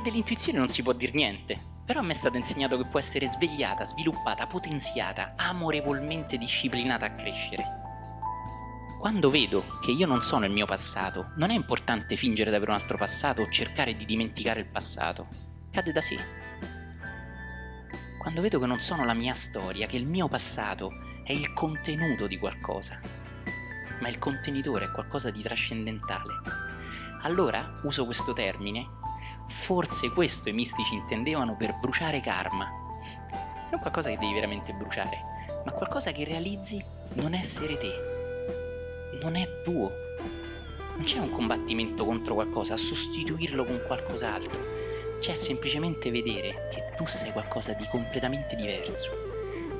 Perché dell'intuizione non si può dire niente, però a me è stato insegnato che può essere svegliata, sviluppata, potenziata, amorevolmente disciplinata a crescere. Quando vedo che io non sono il mio passato, non è importante fingere di avere un altro passato o cercare di dimenticare il passato. Cade da sé. Quando vedo che non sono la mia storia, che il mio passato è il contenuto di qualcosa, ma il contenitore è qualcosa di trascendentale, allora uso questo termine, forse questo i mistici intendevano per bruciare karma. Non qualcosa che devi veramente bruciare, ma qualcosa che realizzi non essere te non è tuo. Non c'è un combattimento contro qualcosa, sostituirlo con qualcos'altro. C'è semplicemente vedere che tu sei qualcosa di completamente diverso.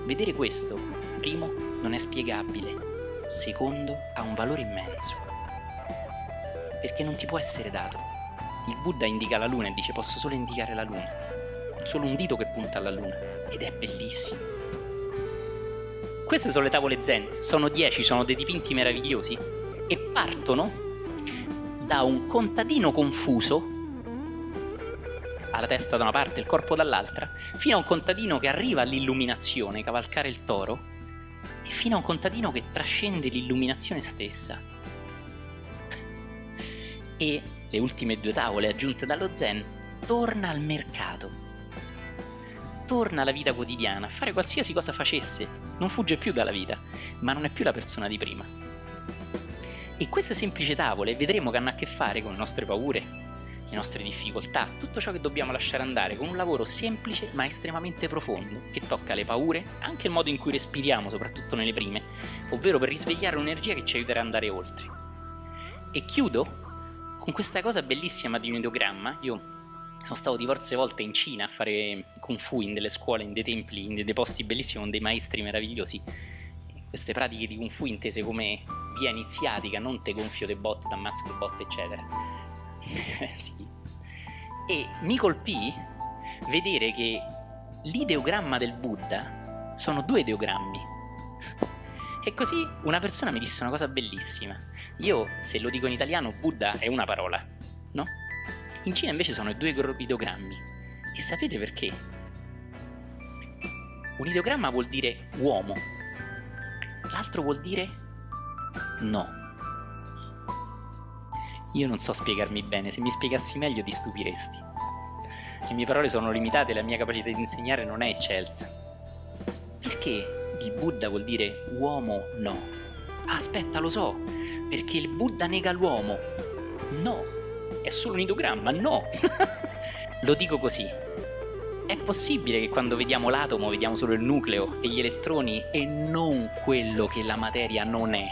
Vedere questo, primo, non è spiegabile, secondo, ha un valore immenso. Perché non ti può essere dato. Il Buddha indica la luna e dice posso solo indicare la luna. Solo un dito che punta alla luna. Ed è bellissimo. Queste sono le tavole zen, sono 10, sono dei dipinti meravigliosi e partono da un contadino confuso ha la testa da una parte e il corpo dall'altra, fino a un contadino che arriva all'illuminazione, cavalcare il toro, e fino a un contadino che trascende l'illuminazione stessa. E le ultime due tavole aggiunte dallo Zen torna al mercato torna alla vita quotidiana, a fare qualsiasi cosa facesse, non fugge più dalla vita, ma non è più la persona di prima. E queste semplici tavole vedremo che hanno a che fare con le nostre paure, le nostre difficoltà, tutto ciò che dobbiamo lasciare andare con un lavoro semplice ma estremamente profondo, che tocca le paure, anche il modo in cui respiriamo, soprattutto nelle prime, ovvero per risvegliare un'energia che ci aiuterà ad andare oltre. E chiudo con questa cosa bellissima di un ideogramma, io sono stato diverse volte in Cina a fare kung fu in delle scuole, in dei templi, in dei posti bellissimi con dei maestri meravigliosi. Queste pratiche di kung fu intese come via iniziatica, non te gonfio de botte, t'ammazzo de botte, eccetera. sì. E mi colpì vedere che l'ideogramma del Buddha sono due ideogrammi. E così una persona mi disse una cosa bellissima. Io, se lo dico in italiano, Buddha è una parola, no? In Cina invece sono due ideogrammi. E sapete perché? Un ideogramma vuol dire uomo, l'altro vuol dire no. Io non so spiegarmi bene, se mi spiegassi meglio ti stupiresti. Le mie parole sono limitate, la mia capacità di insegnare non è eccelsa. Perché il Buddha vuol dire uomo no? aspetta, lo so, perché il Buddha nega l'uomo. No, è solo un ideogramma, no! Lo dico così. È possibile che quando vediamo l'atomo vediamo solo il nucleo e gli elettroni e non quello che la materia non è?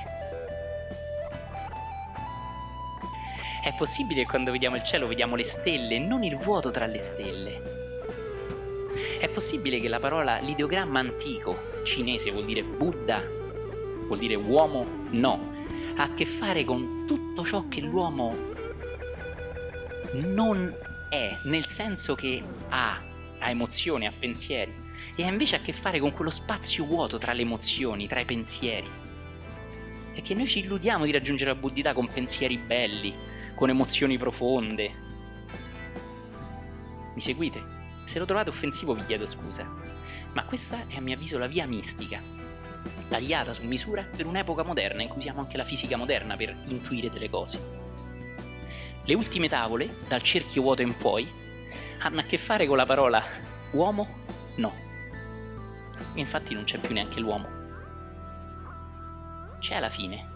È possibile che quando vediamo il cielo vediamo le stelle e non il vuoto tra le stelle? È possibile che la parola, l'ideogramma antico, cinese vuol dire Buddha, vuol dire uomo? No, ha a che fare con tutto ciò che l'uomo non è, nel senso che ha, ha emozioni, ha pensieri, e ha invece a che fare con quello spazio vuoto tra le emozioni, tra i pensieri. E che noi ci illudiamo di raggiungere la buddhità con pensieri belli, con emozioni profonde. Mi seguite? Se lo trovate offensivo vi chiedo scusa, ma questa è a mio avviso la via mistica, tagliata su misura per un'epoca moderna in cui usiamo anche la fisica moderna per intuire delle cose. Le ultime tavole, dal cerchio vuoto in poi, hanno a che fare con la parola uomo no. Infatti non c'è più neanche l'uomo. C'è alla fine,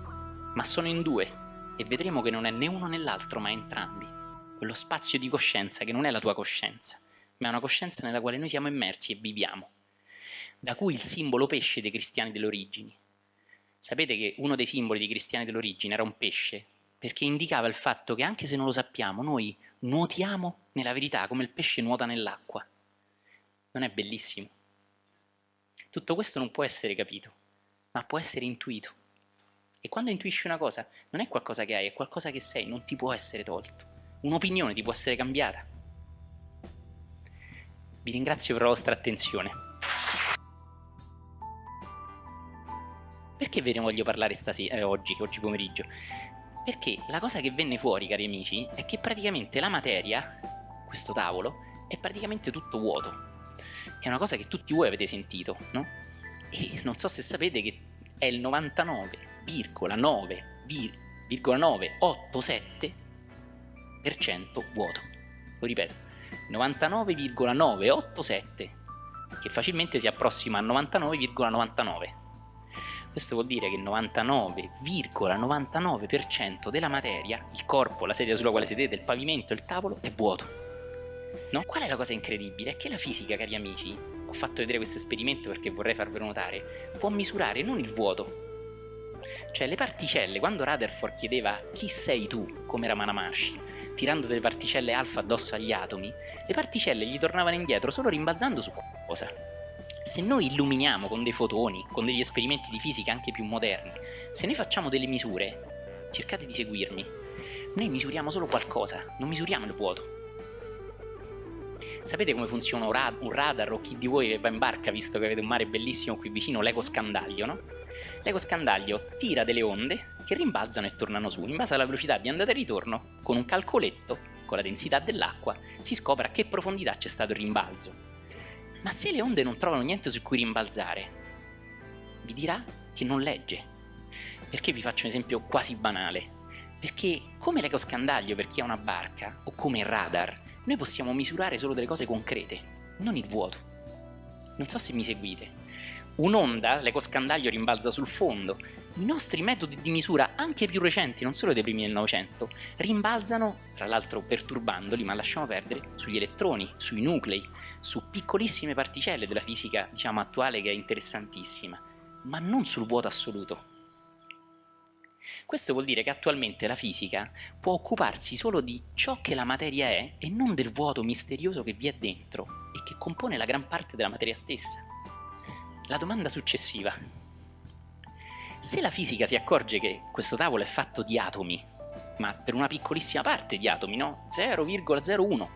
ma sono in due e vedremo che non è né uno né l'altro ma entrambi. Quello spazio di coscienza che non è la tua coscienza, ma è una coscienza nella quale noi siamo immersi e viviamo. Da cui il simbolo pesce dei cristiani delle origini. Sapete che uno dei simboli dei cristiani dell'origine era un pesce perché indicava il fatto che anche se non lo sappiamo, noi nuotiamo nella verità come il pesce nuota nell'acqua. Non è bellissimo? Tutto questo non può essere capito, ma può essere intuito. E quando intuisci una cosa, non è qualcosa che hai, è qualcosa che sei, non ti può essere tolto. Un'opinione ti può essere cambiata. Vi ringrazio per la vostra attenzione. Perché ve ne voglio parlare stasera, eh, oggi, oggi pomeriggio? Perché la cosa che venne fuori, cari amici, è che praticamente la materia, questo tavolo è praticamente tutto vuoto. È una cosa che tutti voi avete sentito, no? E non so se sapete che è il 99,9,987% vuoto. Lo ripeto, 99,987 che facilmente si approssima a 99,99. Questo vuol dire che il 99,99% ,99 della materia, il corpo, la sedia sulla quale sedete, il pavimento, il tavolo, è vuoto. No? Qual è la cosa incredibile? È che la fisica, cari amici, ho fatto vedere questo esperimento perché vorrei farvelo notare, può misurare non il vuoto, cioè le particelle, quando Rutherford chiedeva chi sei tu, come era Manamashi, tirando delle particelle alfa addosso agli atomi, le particelle gli tornavano indietro solo rimbalzando su cosa. Se noi illuminiamo con dei fotoni, con degli esperimenti di fisica anche più moderni, se noi facciamo delle misure, cercate di seguirmi, noi misuriamo solo qualcosa, non misuriamo il vuoto. Sapete come funziona un, rad un radar o chi di voi va in barca visto che avete un mare bellissimo qui vicino, l'eco scandaglio, no? L'eco scandaglio tira delle onde che rimbalzano e tornano su, in base alla velocità di andata e ritorno, con un calcoletto, con la densità dell'acqua, si scopre a che profondità c'è stato il rimbalzo. Ma se le onde non trovano niente su cui rimbalzare, vi dirà che non legge. Perché vi faccio un esempio quasi banale? Perché come l'eco scandaglio per chi ha una barca, o come il radar, noi possiamo misurare solo delle cose concrete, non il vuoto. Non so se mi seguite. Un'onda, l'ecoscandaglio rimbalza sul fondo. I nostri metodi di misura, anche più recenti, non solo dei primi del Novecento, rimbalzano, tra l'altro perturbandoli, ma lasciamo perdere, sugli elettroni, sui nuclei, su piccolissime particelle della fisica, diciamo, attuale che è interessantissima, ma non sul vuoto assoluto. Questo vuol dire che attualmente la fisica può occuparsi solo di ciò che la materia è e non del vuoto misterioso che vi è dentro e che compone la gran parte della materia stessa. La domanda successiva. Se la fisica si accorge che questo tavolo è fatto di atomi, ma per una piccolissima parte di atomi, no? 0,01,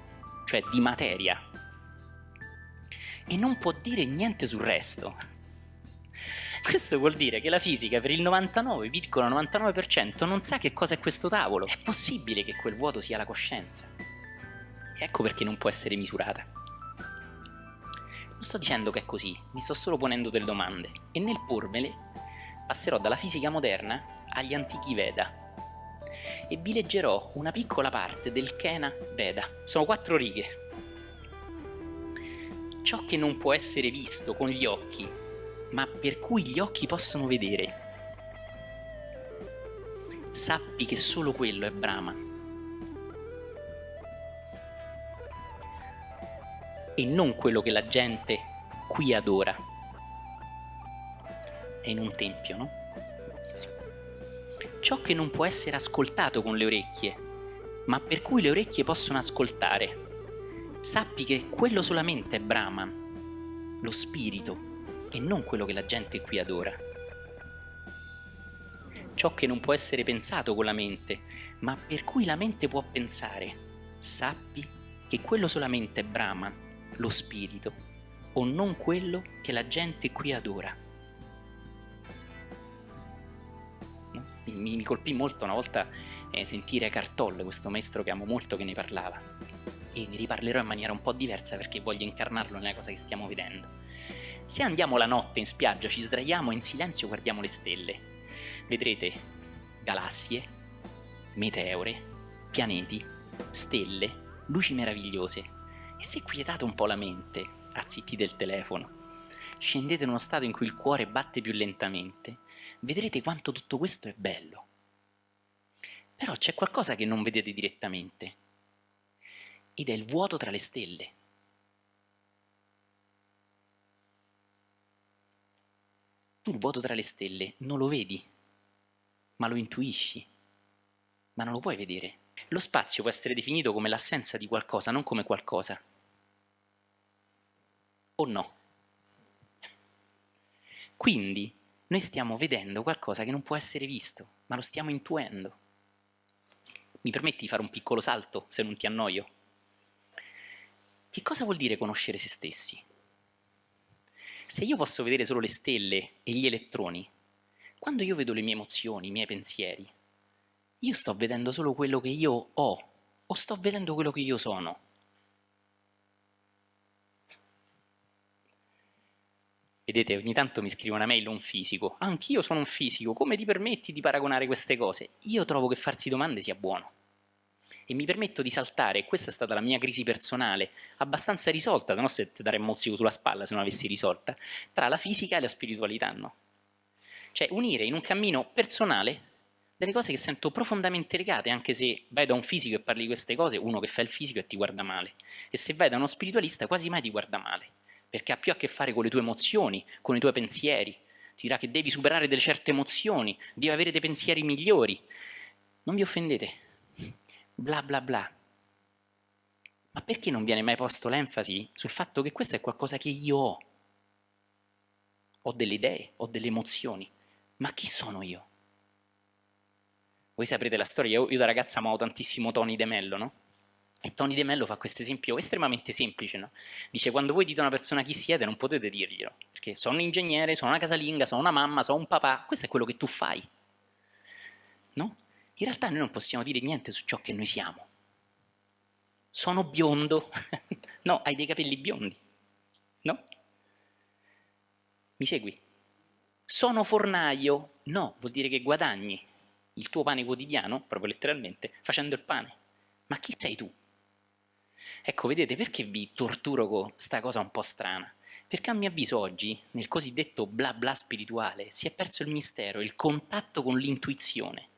cioè di materia, e non può dire niente sul resto, questo vuol dire che la fisica per il 99,99% ,99 non sa che cosa è questo tavolo. È possibile che quel vuoto sia la coscienza. E ecco perché non può essere misurata. Non sto dicendo che è così, mi sto solo ponendo delle domande. E nel pormele passerò dalla fisica moderna agli antichi Veda. E vi leggerò una piccola parte del Kena Veda. Sono quattro righe. Ciò che non può essere visto con gli occhi ma per cui gli occhi possono vedere. Sappi che solo quello è Brahma. E non quello che la gente qui adora. È in un tempio, no? Ciò che non può essere ascoltato con le orecchie, ma per cui le orecchie possono ascoltare. Sappi che quello solamente è Brahman, lo spirito, e non quello che la gente qui adora. Ciò che non può essere pensato con la mente, ma per cui la mente può pensare, sappi che quello solamente è Brahman, lo spirito, o non quello che la gente qui adora. Mi, mi colpì molto una volta eh, sentire Cartolle, questo maestro che amo molto, che ne parlava. E ne riparlerò in maniera un po' diversa perché voglio incarnarlo nella cosa che stiamo vedendo. Se andiamo la notte in spiaggia, ci sdraiamo e in silenzio guardiamo le stelle, vedrete galassie, meteore, pianeti, stelle, luci meravigliose. E se quietate un po' la mente, azzittite il telefono, scendete in uno stato in cui il cuore batte più lentamente, vedrete quanto tutto questo è bello. Però c'è qualcosa che non vedete direttamente, ed è il vuoto tra le stelle. Tu il vuoto tra le stelle non lo vedi, ma lo intuisci, ma non lo puoi vedere. Lo spazio può essere definito come l'assenza di qualcosa, non come qualcosa. O no? Quindi noi stiamo vedendo qualcosa che non può essere visto, ma lo stiamo intuendo. Mi permetti di fare un piccolo salto, se non ti annoio? Che cosa vuol dire conoscere se stessi? Se io posso vedere solo le stelle e gli elettroni, quando io vedo le mie emozioni, i miei pensieri, io sto vedendo solo quello che io ho o sto vedendo quello che io sono? Vedete, ogni tanto mi scrive una mail un fisico. Anch'io sono un fisico, come ti permetti di paragonare queste cose? Io trovo che farsi domande sia buono. E mi permetto di saltare, questa è stata la mia crisi personale, abbastanza risolta, se no se ti darei un mozzico sulla spalla se non avessi risolta, tra la fisica e la spiritualità, no? Cioè unire in un cammino personale delle cose che sento profondamente legate, anche se vai da un fisico e parli di queste cose, uno che fa il fisico e ti guarda male. E se vai da uno spiritualista quasi mai ti guarda male perché ha più a che fare con le tue emozioni, con i tuoi pensieri. Ti dirà che devi superare delle certe emozioni, devi avere dei pensieri migliori. Non vi offendete, bla bla bla. Ma perché non viene mai posto l'enfasi sul fatto che questo è qualcosa che io ho? Ho delle idee, ho delle emozioni, ma chi sono io? Voi saprete la storia, io, io da ragazza amavo tantissimo Tony De Mello, no? E Tony De Mello fa questo esempio estremamente semplice, no? Dice, quando voi dite a una persona chi siete non potete dirglielo, perché sono un ingegnere, sono una casalinga, sono una mamma, sono un papà, questo è quello che tu fai, no? In realtà noi non possiamo dire niente su ciò che noi siamo. Sono biondo, no, hai dei capelli biondi, no? Mi segui? Sono fornaio, no, vuol dire che guadagni il tuo pane quotidiano, proprio letteralmente, facendo il pane. Ma chi sei tu? Ecco, vedete, perché vi torturo con sta cosa un po' strana? Perché a mio avviso oggi, nel cosiddetto bla bla spirituale, si è perso il mistero, il contatto con l'intuizione.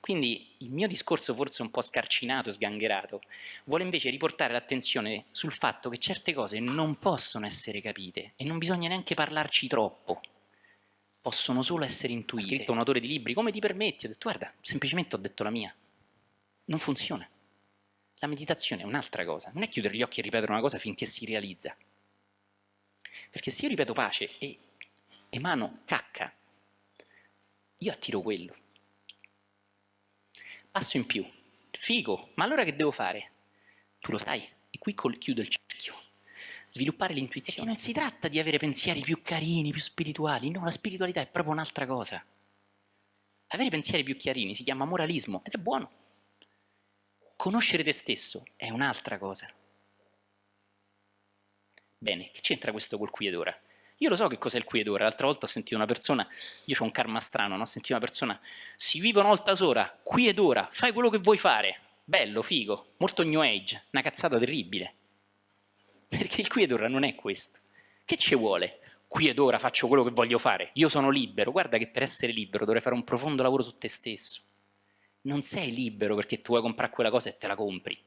Quindi il mio discorso, forse un po' scarcinato, sgangherato, vuole invece riportare l'attenzione sul fatto che certe cose non possono essere capite e non bisogna neanche parlarci troppo. Possono solo essere intuite. Ha scritto un autore di libri, come ti permetti? Ho detto, guarda, semplicemente ho detto la mia. Non funziona. La meditazione è un'altra cosa, non è chiudere gli occhi e ripetere una cosa finché si realizza. Perché se io ripeto pace e emano cacca, io attiro quello. Passo in più. Figo, ma allora che devo fare? Tu lo sai, e qui chiudo il cerchio. Sviluppare l'intuizione. non si tratta di avere pensieri più carini, più spirituali, no, la spiritualità è proprio un'altra cosa. Avere pensieri più chiarini si chiama moralismo ed è buono. Conoscere te stesso è un'altra cosa. Bene, che c'entra questo col qui ed ora? Io lo so che cos'è il qui ed ora, l'altra volta ho sentito una persona, io ho un karma strano, no? ho sentito una persona, si vive una volta sola, qui ed ora, fai quello che vuoi fare, bello, figo, molto new age, una cazzata terribile. Perché il qui ed ora non è questo. Che ci vuole? Qui ed ora faccio quello che voglio fare, io sono libero, guarda che per essere libero dovrei fare un profondo lavoro su te stesso non sei libero perché tu vuoi comprare quella cosa e te la compri.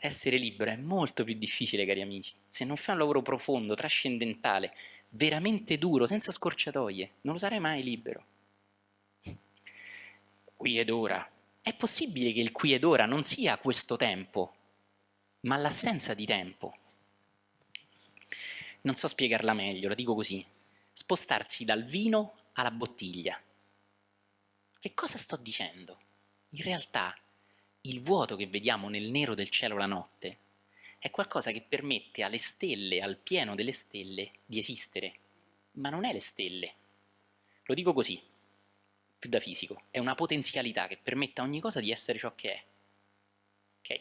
Essere libero è molto più difficile, cari amici. Se non fai un lavoro profondo, trascendentale, veramente duro, senza scorciatoie, non lo sarai mai libero. Qui ed ora. È possibile che il qui ed ora non sia questo tempo, ma l'assenza di tempo. Non so spiegarla meglio, la dico così. Spostarsi dal vino alla bottiglia. Che cosa sto dicendo? In realtà il vuoto che vediamo nel nero del cielo la notte è qualcosa che permette alle stelle, al pieno delle stelle, di esistere. Ma non è le stelle. Lo dico così, più da fisico. È una potenzialità che permette a ogni cosa di essere ciò che è. Ok?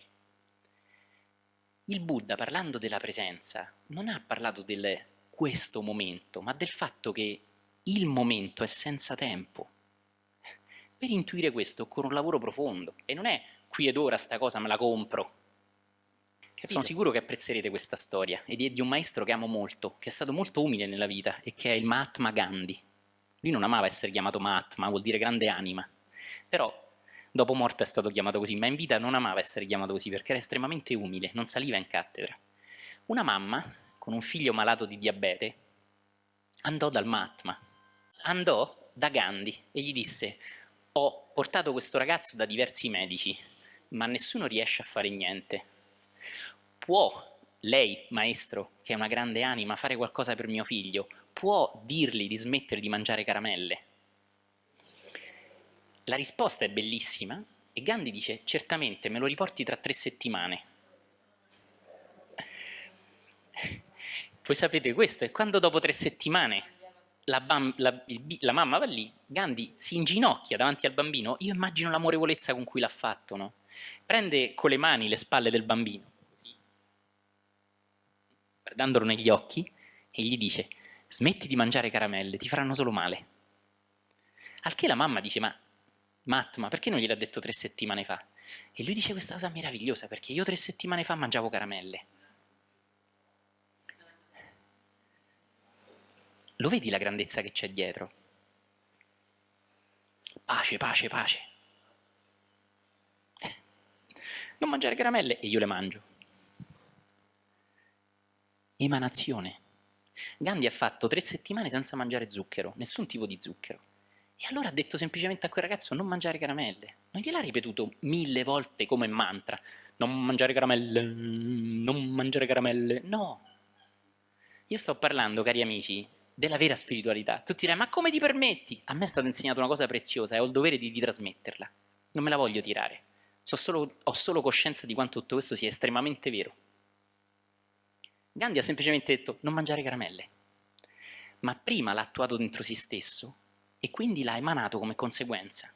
Il Buddha, parlando della presenza, non ha parlato del questo momento, ma del fatto che il momento è senza tempo. Per intuire questo occorre un lavoro profondo e non è qui ed ora sta cosa me la compro. Capito? Sono sicuro che apprezzerete questa storia ed è di un maestro che amo molto, che è stato molto umile nella vita e che è il Mahatma Gandhi. Lui non amava essere chiamato Mahatma, vuol dire grande anima, però dopo morte è stato chiamato così, ma in vita non amava essere chiamato così perché era estremamente umile, non saliva in cattedra. Una mamma, con un figlio malato di diabete, andò dal Mahatma andò da Gandhi e gli disse ho portato questo ragazzo da diversi medici, ma nessuno riesce a fare niente. Può lei, maestro, che è una grande anima, fare qualcosa per mio figlio? Può dirgli di smettere di mangiare caramelle? La risposta è bellissima e Gandhi dice certamente me lo riporti tra tre settimane. Voi sapete questo è quando dopo tre settimane la, la, il, la, mamma va lì, Gandhi si inginocchia davanti al bambino, io immagino l'amorevolezza con cui l'ha fatto, no? Prende con le mani le spalle del bambino, guardandolo negli occhi e gli dice smetti di mangiare caramelle, ti faranno solo male. Al che la mamma dice ma Matt, ma perché non gliel'ha detto tre settimane fa? E lui dice questa cosa meravigliosa perché io tre settimane fa mangiavo caramelle. Lo vedi la grandezza che c'è dietro? Pace, pace, pace. Non mangiare caramelle e io le mangio. Emanazione. Gandhi ha fatto tre settimane senza mangiare zucchero, nessun tipo di zucchero. E allora ha detto semplicemente a quel ragazzo non mangiare caramelle. Non gliel'ha ripetuto mille volte come mantra. Non mangiare caramelle, non mangiare caramelle. No. Io sto parlando, cari amici, della vera spiritualità. Tu direi, ma come ti permetti? A me è stata insegnata una cosa preziosa e ho il dovere di, di trasmetterla. Non me la voglio tirare. So solo, ho solo coscienza di quanto tutto questo sia estremamente vero. Gandhi ha semplicemente detto non mangiare caramelle. Ma prima l'ha attuato dentro se stesso e quindi l'ha emanato come conseguenza.